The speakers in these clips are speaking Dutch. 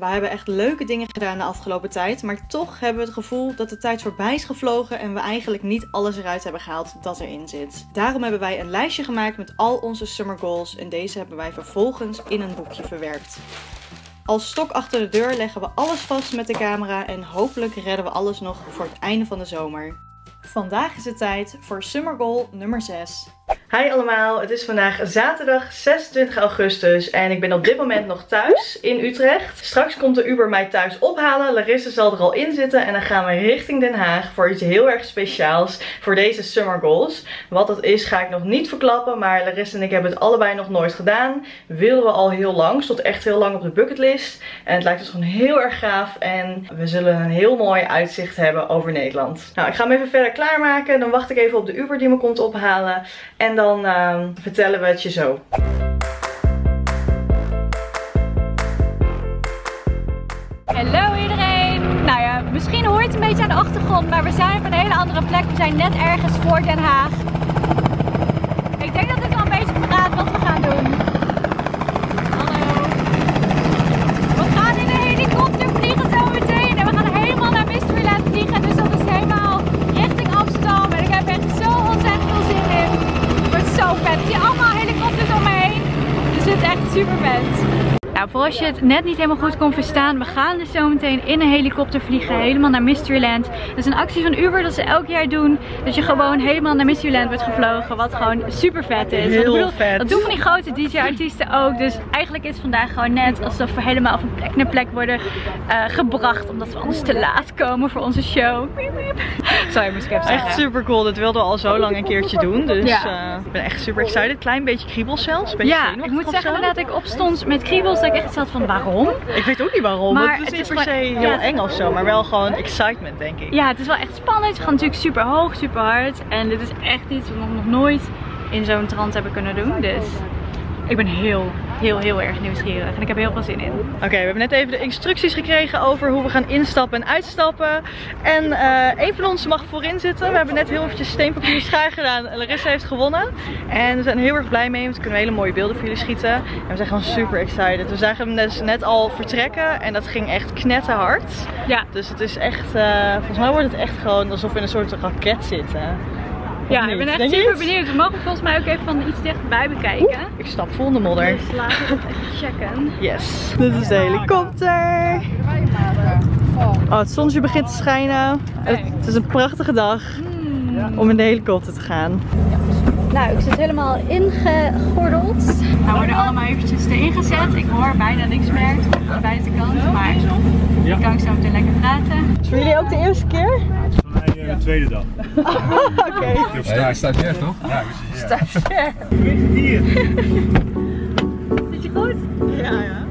We hebben echt leuke dingen gedaan de afgelopen tijd. Maar toch hebben we het gevoel dat de tijd voorbij is gevlogen. En we eigenlijk niet alles eruit hebben gehaald dat erin zit. Daarom hebben wij een lijstje gemaakt met al onze summer goals. En deze hebben wij vervolgens in een boekje verwerkt. Als stok achter de deur leggen we alles vast met de camera. En hopelijk redden we alles nog voor het einde van de zomer. Vandaag is het tijd voor summer goal nummer 6. Hi allemaal, het is vandaag zaterdag 26 augustus en ik ben op dit moment nog thuis in Utrecht. Straks komt de Uber mij thuis ophalen, Larissa zal er al in zitten en dan gaan we richting Den Haag voor iets heel erg speciaals voor deze Summer Goals. Wat dat is ga ik nog niet verklappen, maar Larissa en ik hebben het allebei nog nooit gedaan. Wilden we al heel lang, stond echt heel lang op de bucketlist en het lijkt ons gewoon heel erg gaaf en we zullen een heel mooi uitzicht hebben over Nederland. Nou, ik ga hem even verder klaarmaken, dan wacht ik even op de Uber die me komt ophalen en dan uh, vertellen we het je zo. Hallo iedereen! Nou ja, misschien hoort het een beetje aan de achtergrond, maar we zijn op een hele andere plek. We zijn net ergens voor Den Haag. Ik denk dat dit wel een beetje verraadt wat we gaan doen. Hallo. We gaan in een helikopter vliegen zo meteen en we gaan helemaal naar Mysteryland vliegen. Dus dat is helemaal richting Amsterdam en ik heb echt zo ontzettend veel zin in. Het wordt zo vet. Ik zie allemaal helikopters om me heen. Dus het is echt super vet. Nou, voor als je het net niet helemaal goed kon verstaan, we gaan dus zo meteen in een helikopter vliegen, helemaal naar Mysteryland. Dat is een actie van Uber dat ze elk jaar doen, dat je gewoon helemaal naar Mysteryland wordt gevlogen, wat gewoon super vet is. Heel bedoel, vet. Dat doen van die grote DJ-artiesten ook, dus eigenlijk is vandaag gewoon net alsof we helemaal van plek naar plek worden eh, gebracht, omdat we anders te laat komen voor onze show. Sorry, moest ik. Echt super cool, dat wilden we al zo lang een keertje doen. Dus Ja. eh, ik ben echt super excited. Klein beetje kriebels zelfs. Beetje Ja, ik moet zeggen dat ik opstond met kriebels, ik echt zat van waarom? Ik weet ook niet waarom. Maar het is het niet is per se heel ja. eng of zo, maar wel gewoon excitement denk ik. Ja, het is wel echt spannend. We gaan natuurlijk super hoog, super hard. En dit is echt iets wat we nog nooit in zo'n trant hebben kunnen doen. Dus ik ben heel, heel, heel erg nieuwsgierig. En ik heb heel veel zin in. Oké, we hebben net even de instructies gekregen over hoe we gaan instappen en uitstappen. En eh een van ons mag voorin zitten. We hebben net heel eventjes steenpapier schaar gedaan. Larissa heeft gewonnen. En we zijn heel erg blij mee, want we kunnen hele mooie beelden voor jullie schieten. En we zijn gewoon super excited. We zagen hem dus net al vertrekken en dat ging echt knetterhard. Ja, Dus het is echt, eh, volgens mij wordt het echt gewoon alsof we in een soort raket zitten. Ja niet? ik ben echt super het? benieuwd. We mogen volgens mij ook even van iets dichterbij bekijken. Ik stap vol in de modder. Dus laten we dat even checken. Yes. Dit is de helikopter. Oh, het zonnetje begint te schijnen. Het, het is een prachtige dag om in de helikopter te gaan. Nou, ik zit helemaal ingegordeld. We worden allemaal eventjes erin gezet. Ik hoor bijna niks meer aan de buitenkant. Maar ik kan ik zo meteen lekker praten. Is voor jullie ook de eerste keer? Tweede dag. Oké. Ja, stagiair toch? Ja, stagiair. Hier. Zit je goed? Ja, ja.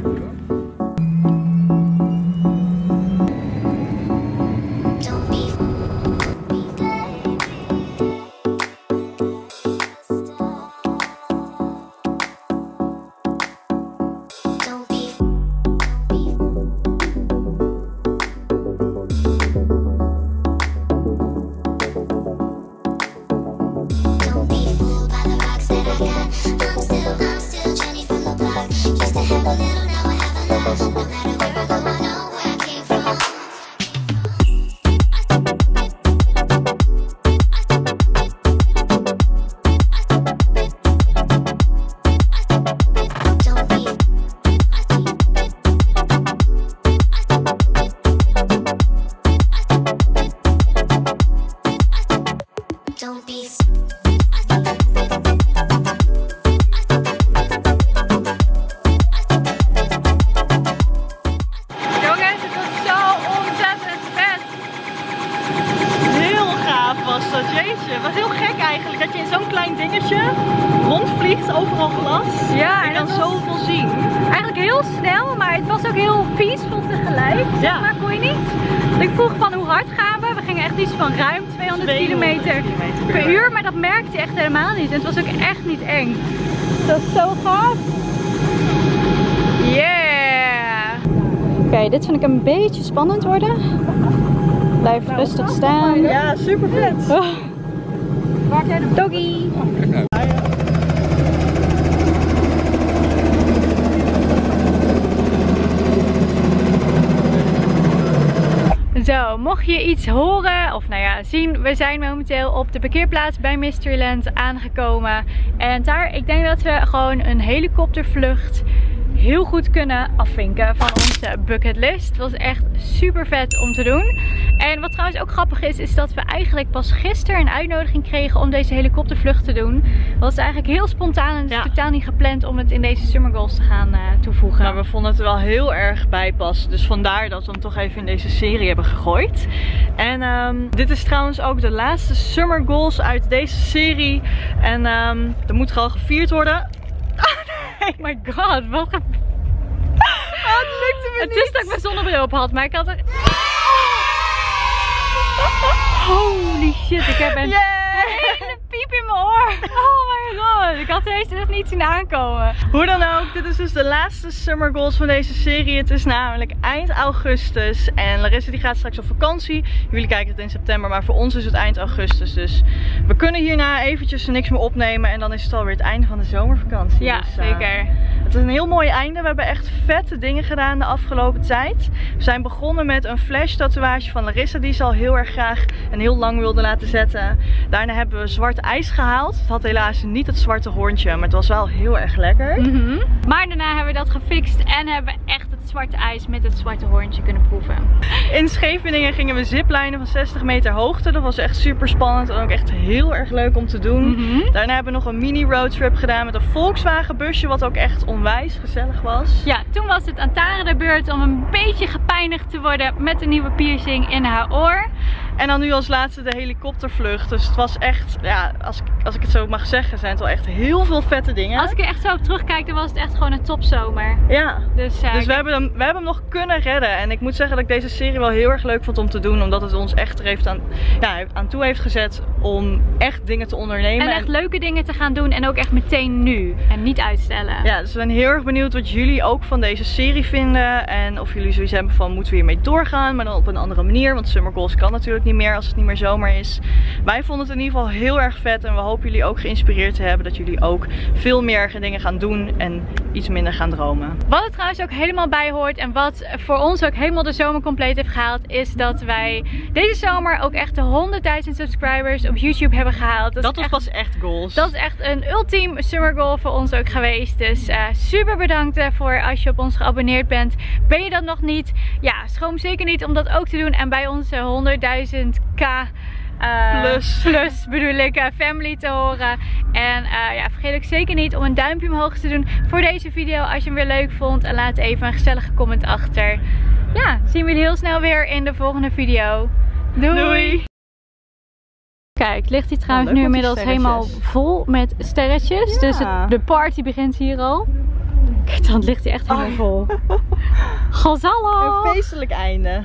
Was dat, jeetje. Het was heel gek eigenlijk dat je in zo'n klein dingetje rondvliegt, overal glas. Ja, Je en was zoveel zien. eigenlijk heel snel, maar het was ook heel peaceful tegelijk. Zeg Ja. maar, voel je niet? Ik vroeg van hoe hard gaan we? Iets van ruim 200 kilometer kilometer per uur, maar dat merkte je echt helemaal niet. En het was ook echt niet eng. Dat is zo gaaf. Yeah! Oké, dit vind ik een beetje spannend worden. Blijf rustig staan. Ja, super vet. Oh. Doggy! Je iets horen of nou ja, zien, we zijn momenteel op de parkeerplaats bij Mysteryland aangekomen. En daar, ik denk dat we gewoon een helikoptervlucht heel goed kunnen afvinken van onze bucketlist. Het was echt super vet om te doen. En wat trouwens ook grappig is, is dat we eigenlijk pas gisteren een uitnodiging kregen om deze helikoptervlucht te doen. Dat was eigenlijk heel spontaan en het is Ja. totaal niet gepland om het in deze Summer Goals te gaan eh, toevoegen. Maar we vonden het er wel heel erg bij passen. Dus vandaar dat we hem toch even in deze serie hebben gegooid. En ehm, dit is trouwens ook de laatste Summer Goals uit deze serie. En ehm er moet gewoon gevierd worden. Oh my god, wat een... het lukte me Het is dat ik mijn zonnebril op had, maar ik had er... Holy shit, ik heb een hele piep in mijn oor. Oh my god, ik had deze echt niet zien aankomen. Hoe dan ook, dit is dus de laatste Summer Goals van deze serie. Het is namelijk eind augustus. En Larissa die gaat straks op vakantie. Jullie kijken het in september, maar voor ons is het eind augustus. Dus we kunnen hierna eventjes niks meer opnemen. En dan is het alweer het einde van de zomervakantie. Ja, Dus, eh, zeker. Het is een heel mooi einde. We hebben echt vette dingen gedaan de afgelopen tijd. We zijn begonnen met een flash tatoeage van Larissa die ze al heel erg graag en heel lang wilde laten zetten. Daarna hebben we zwart ijs gehaald. Het had helaas niet het zwarte hoorntje, maar het was wel heel erg lekker. Mhm. Maar daarna hebben we dat gefixt en hebben echt het zwarte ijs met het zwarte hoorntje kunnen proeven. In Scheveningen gingen we ziplijnen van 60 meter hoogte. Dat was echt super spannend en ook echt heel erg leuk om te doen. Mhm. Daarna hebben we nog een mini roadtrip gedaan met een Volkswagen busje, wat ook echt onwijs gezellig was. Ja, toen was het aan Tara de beurt om een beetje gepijnigd te worden met een nieuwe piercing in haar oor. En dan nu als laatste de helikoptervlucht. Dus het was echt, ja, als, ik- als ik het zo mag zeggen, zijn het wel echt heel veel vette dingen. Als ik er echt zo op terugkijk, dan was het echt gewoon een topzomer. Ja. Dus, eh, Dus we hebben, hem, we hebben hem nog kunnen redden. En ik moet zeggen dat ik deze serie wel heel erg leuk vond om te doen. Omdat het ons echt er heeft aan, ja, aan toe heeft gezet om echt dingen te ondernemen. en echt leuke dingen te gaan doen en ook echt meteen nu. En niet uitstellen. Ja, dus we zijn heel erg benieuwd wat jullie ook van deze serie vinden. En of jullie zoiets hebben van moeten we hiermee doorgaan, maar dan op een andere manier. Want Summer Goals kan natuurlijk niet meer als het niet meer zomer is. Wij vonden het in ieder geval heel erg vet. En we hopen jullie ook geïnspireerd te hebben. Dat jullie ook veel meer dingen gaan doen en iets minder gaan dromen. Wat er trouwens ook helemaal bij hoort en wat voor ons ook helemaal de zomer compleet heeft gehaald, is dat wij deze zomer ook echt de 100.000 subscribers op YouTube hebben gehaald. Dat was echt pas echt goals. Dat is echt een ultiem summer goal voor ons ook geweest. Dus eh, super bedankt daarvoor als je op ons geabonneerd bent. Ben je dat nog niet? Ja, schroom zeker niet om dat ook te doen. En bij onze 100.000k eh, Plus. plus bedoel ik, eh, family te horen. En eh, ja, vergeet ook zeker niet om een duimpje omhoog te doen voor deze video als je hem weer leuk vond. En laat even een gezellige comment achter. Ja, zien we jullie heel snel weer in de volgende video. Doei! Doei! Kijk, ligt hij trouwens leuk nu die inmiddels helemaal vol met sterretjes. Ja. Dus het- de party begint hier al. Kijk, dan ligt hij echt helemaal Oh. vol. Gonzalo! Een feestelijk einde.